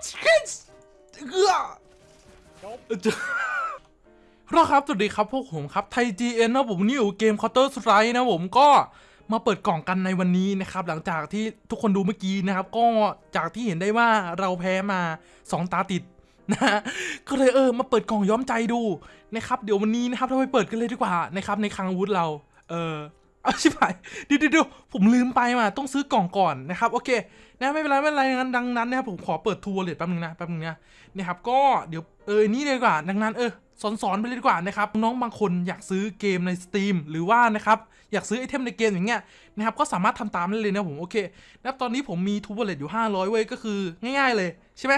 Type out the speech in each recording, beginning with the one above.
fuck God shit เออรอครับ สวัสดีครับ พวกผมครับ ไทย GN นะผมนี่อยู่เกม Counter Strike นะผมก็มาเปิดกล่องกันในวันนี้นะครับ หลังจากที่ทุกคนดูเมื่อกี้นะครับ ก็จากที่เห็นได้ว่าเราแพ้มา 2 ตาติดนะฮะก็เลยเออ มาเปิดกล่องย้อมใจดูนะครับ เดี๋ยววันนี้นะครับเราไปเปิดกันเลยดีกว่านะครับในคลังอาวุธเรา เออ เอาชิบหายดี๋ยวเดี๋ยวเดี๋ยวผมลืมไปมาต้องซื้อกล่องก่อนนะครับโอเคนะไม่เป็นไรไม่เป็นไรงั้นดังนั้นนะครับผมขอเปิด TrueWallet แป๊บนึงนะแป๊บนึงนะนะครับก็เดี๋ยวเออนี่เลยดีกว่า ดังนั้นเออสอนสอนๆไปเลยดีกว่านะครับน้องบางคนอยากซื้อเกมใน Steam หรือว่านะครับอยากซื้อ item ในเกมอย่างเงี้ยนะครับก็สามารถทำตามได้เลยนะผมโอเคนะครับตอนนี้ผมมี TrueWallet อยู่ 500 เว้ยก็คือง่ายๆเลยใช่ไหม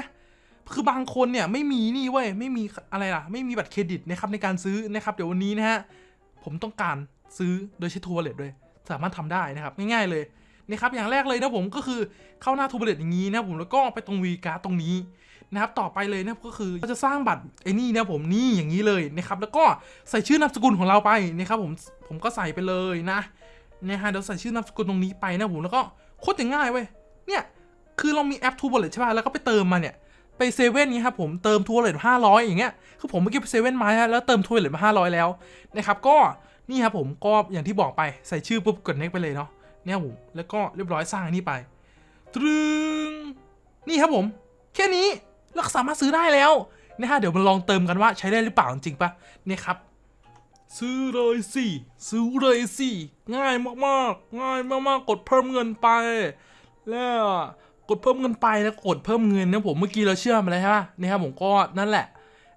คือบางคนเนี่ยไม่มีนี่เว้ยไม่มีอะไรล่ะ ไม่มีบัตรเครดิตนะครับในการซื้อนะครับเดี๋ยววันนี้นะฮะผมต้องการ ซื้อโดยใช้ TrueWallet ด้วยสามารถทำได้นะครับง่ายๆเลยนะครับอย่างแรกเลยนะผมก็คือเข้าหน้า TrueWallet อย่างนี้นะผมแล้วก็ไปตรง WeCard ตรงนี้นะครับต่อไปเลยนะก็คือเราจะสร้างบัตรไอ้นี่นะผมนี่อย่างนี้เลยนะครับแล้วก็ใส่ชื่อนามสกุลของเราไปนะครับผมผมก็ใส่ไปเลยนะนะฮะเดี๋ยวใส่ชื่อนามสกุลตรงนี้ไปนะผมแล้วก็โคตรง่ายเว้ยเนี่ยคือเรามีแอป TrueWallet ใช่ป่ะแล้วก็ไปเติมมาเนี่ยไปเซเว่นนี้ครับผมเติม TrueWallet ห้าร้อยอย่างเงี้ยคือผมเมื่อกี้ไปเซเว่นมาแล้วเติมทูบอลเลตมาห้าร้อยแล้วนะครับก็ นี่ครับผมก็อย่างที่บอกไปใส่ชื่อปุ๊บกดเน็กไปเลยเนาะเนี่ยผมแล้วก็เรียบร้อยสร้างนนี้ไปตรึงนี่ครับผม แค่นี้แล้วก็สามารถซื้อได้แล้วนะฮะเดี๋ยวมาลองเติมกันว่าใช้ได้หรือเปล่าจริงปะเนี่ยครับ ซื้อเลยสิซื้อเลยสิง่ายมากๆ ง่ายมากๆ กดเพิ่มเงินไป แล้วกดเพิ่มเงินไปแล้วกดเพิ่มเงินนะผมเมื่อกี้เราเชื่อมไปแล้วใช่ปะเนี่ยครับผมก็นั่นแหละ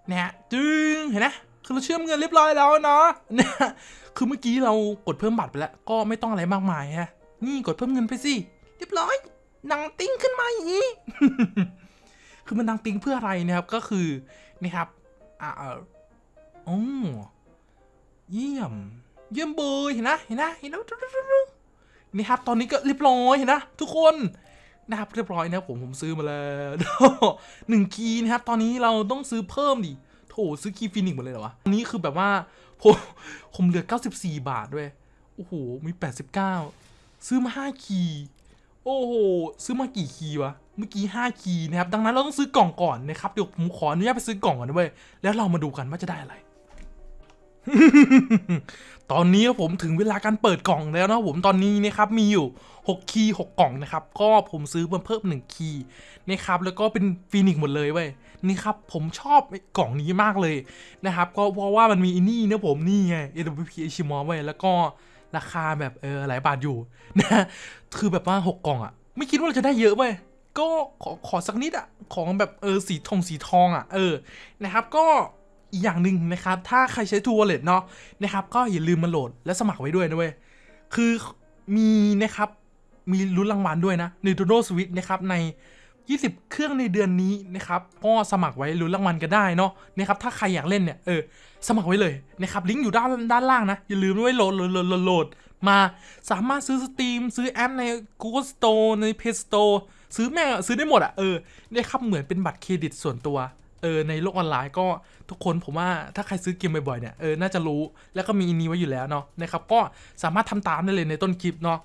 เนี่ยจึงเห็นไหม คือเราเชื่อมเงินเรียบร้อยแล้วนะเนี่ยคือเมื่อกี้เรากดเพิ่มบัตรไปแล้ว ก็ไม่ต้องอะไรมากมายฮะ นี่กดเพิ่มเงินไปสิ เรียบร้อยนังติ้งขึ้นมาอย่างนี้คือมันดังติงเพื่ออะไรนะครับ ก็คือนะครับ อ่าออโอ้เยี่ยม เยี่ยมเบยเห็นนะเห็นนะเห็นนะนี่ครับ ตอนนี้ก็เรียบร้อยเห็นนะทุกคนนะครับเรียบร้อยนะครับผมผมซื้อมาแล้วหนึ่ง key นะครับ ตอนนี้เราต้องซื้อเพิ่มดิ โถซื้อ key Phoenix หมดเลยเหรอวะอันนี้คือแบบว่าผมผมเหลือ 94 บาทด้วย โอ้โห มี 89 ซื้อมา 5 key โอ้โห ซื้อมากี่ key วะ เมื่อกี้ 5 key นะครับ ดังนั้นเราต้องซื้อกล่องก่อนนะครับ เดี๋ยวผมขออนุญาตไปซื้อกล่องก่อนนะเว้ยแล้วเรามาดูกันว่าจะได้อะไร ตอนนี้ผมถึงเวลาการเปิดกล่องแล้วนะผมตอนนี้นะครับมีอยู่ 6 key 6กล่องนะครับ ก็ผมซื้อมาเพิ่ม 1 key นะครับ แล้วก็เป็น Phoenix หมดเลยเว้ย นี่ครับผมชอบกล่องนี้มากเลยนะครับก็เพราะว่ามันมีไอ้นี่นะผมนี่ไง AWP h m o เว้แล้วก็ราคาแบบเออหลายบาทอยู่นะคือแบบว่า6กล่องอะไม่คิดว่าเราจะได้เยอะเว้ยก็ขอขอสักนิดอะของแบบเออสีทองสีทองอะเออนะครับก็อีกอย่างหนึ่งนะครับ ถ้าใครใช้ TrueWallet เนาะนะครับ ก็อย่าลืมมาโหลดและสมัครไว้ด้วยนะเว้ยคือมีนะครับมีลุ้นรางวัลด้วยนะ Nintendo Switch นะครับใน 20 เครื่องในเดือนนี้นะครับ ก็สมัครไว้ลุ้นรางวัลกันได้เนาะนะครับ ถ้าใครอยากเล่นเนี่ย เออ สมัครไว้เลยนะครับ ลิงก์อยู่ด้านด้านล่างนะ อย่าลืมไว้โหลดโหลดโหลดโหลดมา สามารถซื้อ Steam ซื้อแอปใน Google Store ใน Play Store ซื้อแม่ซื้อได้หมดอะเออเนี่ยครับ เหมือนเป็นบัตรเครดิตส่วนตัว เออ ในโลกออนไลน์ก็ทุกคนผมว่าถ้าใครซื้อเกมบ่อยๆเนี่ย เออ น่าจะรู้ แล้วก็มีอันนี้ไว้อยู่แล้วเนาะนะครับ ก็สามารถทำตามได้เลยในต้นคลิปเนาะ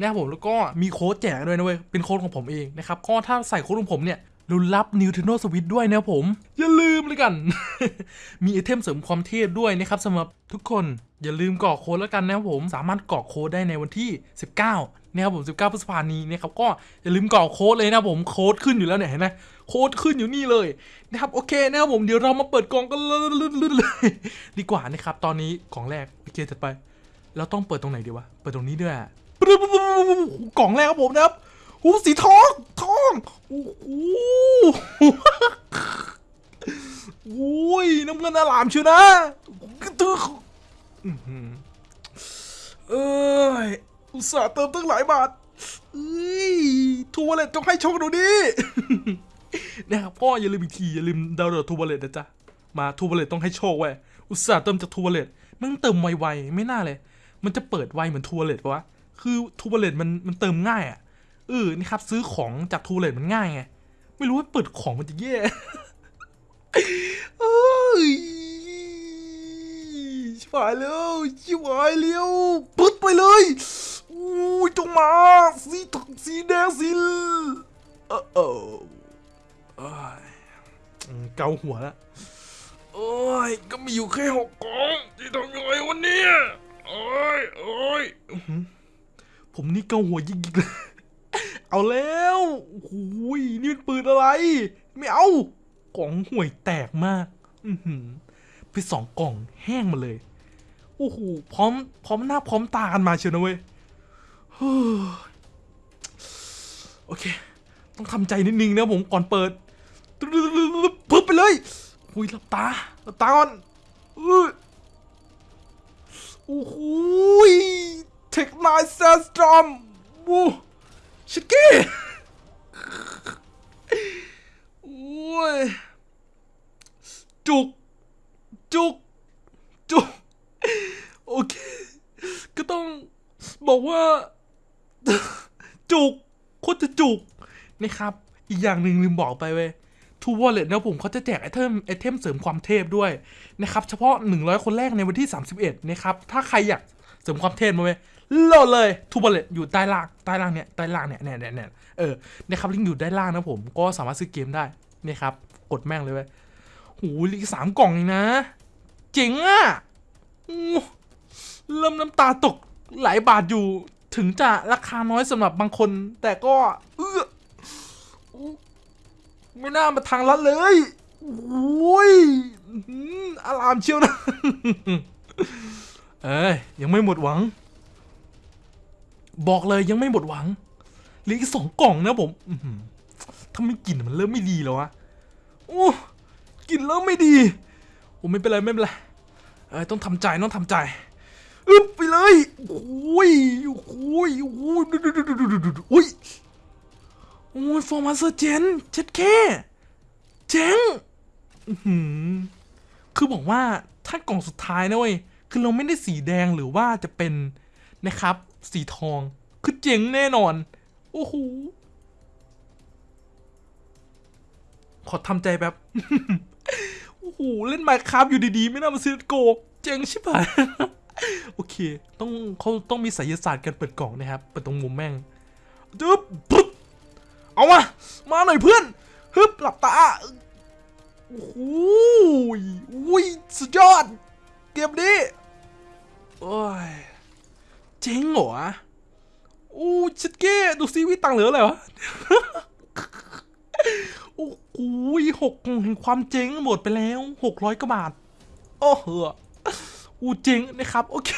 นะครับผมแล้วก็มีโค้ดแจกด้วยนะเว้ยเป็นโค้ดของผมเองนะครับก็ถ้าใส่โค้ดของผมเนี่ยลุ้นรับ Nintendo Switch ด้วยนะครับผม อย่าลืมเลยกัน มีไอเทมเสริมความเทพด้วยนะครับสำหรับทุกคนอย่าลืมกรอกโค้ดแล้วกันนะครับผมสามารถกรอกโค้ดได้ในวันที่ 19นะครับผม19พฤษภาคมนี้นะครับก็อย่าลืมกรอกโค้ดเลยนะผมโค้ดขึ้นอยู่แล้วเนี่ยเห็นไหมโค้ดขึ้นอยู่นี่เลยนะครับโอเคนะครับผมเดี๋ยวเรามาเปิดกล่องกันเลยดีกว่านะครับตอนนี้กล่องแรกโอเคจัดไป เราต้องเปิดตรงไหนดีวะเปิดตรงนี้ด้วย อะกล่องแรกครับผมนะครับหูสีทองทองโอ้โหโอ้ยน้ำเงินอลามเชียวนะตึ๊กอื้อหือเอ้ยอุตส่าห์เติมตั้งหลายบาทเอ้ย True Wallet จงให้โชคดูดินะครับพ่ออย่าลืมอีกทีอย่าลืมดาวน์โหลด True Wallet นะจ๊ะมา True Wallet ต้องให้โชคไว้ยอุตส่าห์เติมจาก True Wallet มันเติมไวๆไม่น่าเลย มันจะเปิดไวเหมือน True Wallet ปะวะ คือ True Wallet มันมันเติมง่ายอะเออนี่ครับซื้อของจาก True Wallet มันง่ายไงไม่รู้ว่าเปิดของมันจะแย่เอยชิบหายแล้วชิบหายแล้วปึ๊ดไปเลยอู้ยจงมาสีสีแดงสีเออเออเกาหัวล้วโอ้ยก็มีอยู่แค่หกกล่องที่ทำยังไงวันนี้โอ้ยโอ้ยอื้อหือ ผมนี่เกาหัวยิกๆเลยเอาแล้วโอ้ยนี่เป็นปืนอะไร ไม่เอา กล่องห่วยแตกมาก อือหือไปสองกล่องแห้งมาเลย โอ้โห พร้อม พร้อมหน้าพร้อมตากันมาเชียวนะเว้ยโอเค ต้องทำใจนิดนึงนะผมก่อนเปิดปึ๊บไปเลยหุยหลับตาหลับตาก่อนอือโอ้โห เทคไนซ์เซสตรอมบูชิคกี้โอ้ยจุก จุก จุก โอเค ก็ต้องบอกว่า จุกโคตรจะจุกนะครับ อีกอย่างหนึ่งลืมบอกไปเว้ยทูวอลเล็ตนะผมเขาจะแจกไอเทมไอเทมเสริมความเทพด้วยนะครับ เฉพาะ 100 คนแรกในวันที่ 31 นะครับ ถ้าใครอยากเสริมความเทพมาเว้ย โหลดเลยทูวอลเลตอยู่ใต้ล่างใต้ล่างเนี่ยใต้ล่างเนี่ยเนี่ยเนี่ยเนี่ยเออนะครับลิงก์อยู่ใต้ล่างนะผมก็สามารถซื้อเกมได้นี่ครับกดแม่งเลยเว้ยโหเหลืออีกสามกล่องเองนะเจ๋งอะเริ่มน้ำตาตกหลายบาทอยู่ถึงจะราคาน้อยสำหรับบางคน แต่ก็เออไม่น่ามาทางลัดเลยโอ้ยอื้อหืออารามเชียวนะ เอ้ยยังไม่หมดหวัง บอกเลยยังไม่หมดหวังเหลืออีกสองกล่องนะผมถ้าไม่กินมันเริ่มไม่ดีแล้ววะโอ้กินเริ่มไม่ดีโอ้ไม่เป็นไรไม่เป็นไรเอ้ยต้องทำใจต้องทำใจอึบไปเลยโอ้ยโอ้ยโอ้ยดูดูดูดูดูดูดูอุ้ยโอ้ยฟอร์มาเซอร์เจนเจ็ดแค่เจ๋งอื้อหือคือบอกว่าถ้ากล่องสุดท้ายนะเว้ยคือเราไม่ได้สีแดงหรือว่าจะเป็นนะครับ สีทอง คือเจ๋งแน่นอน โอ้โห ขอทำใจแบบ โอ้โห เล่นไมค์ครับอยู่ดีๆ ไม่น่ามาซื้อโกเจ๋งชิบหาย โอเค ต้องเขาต้องมีไสยศาสตร์การเปิดกล่องนะครับ เปิดตรงมุมแม่งจึ๊บปึ๊บเอามา มาหน่อยเพื่อนฮึบหลับตา โอ้โหอุ้ย สุดยอด เกมนี้ โอ้ย เจ๋งเหรอโอ้ชิดเก้ดูซิวิตังเหลืออะไรวะโอ้โหหกแห่งความเจ๊งหมดไปแล้วหกร้อยกว่าบาท โอ้โหอูเจ๊งนะครับ โอเค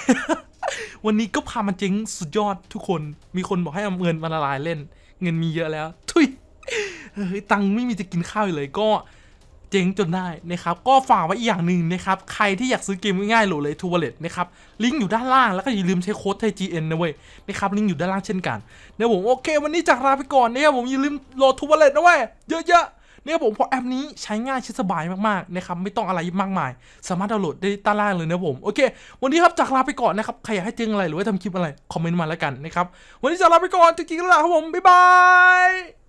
วันนี้ก็พามาเจ๊งสุดยอดทุกคน มีคนบอกให้เอาเงินมาละลายเล่น เงินมีเยอะแล้ว ทุยเฮ้ยตังไม่มีจะกินข้าวเลยก็ เจ๊งจนได้นะครับก็ฝากไว้อีกอย่างหนึ่งนะครับใครที่อยากซื้อเกมง่ายๆโหลดเลย True Wallet นะครับลิงก์อยู่ด้านล่างแล้วก็อย่าลืมใช้โค้ดไทย GN นะเว้ยนะครับลิงก์อยู่ด้านล่างเช่นกันเนี่ยผมโอเค วันนี้จากลาไปก่อนนะครับผมอย่าลืมโหลด True Wallet นะเว้ยเยอะๆเนี่ยผมเพราะแอปนี้ใช้ง่ายใช้สบายมากๆนะครับไม่ต้องอะไรมากมาย สามารถดาวน์โหลดได้ด้านล่างเลยนะผมโอเค วันนี้ครับจากลาไปก่อนนะครับใครอยากให้เจงอะไรหรือว่าทำคลิปอะไรคอมเมนต์มาแล้วกันนะครับวันนี้จากลาไปก่อนจริงๆแล้วครับผมบ๊ายบาย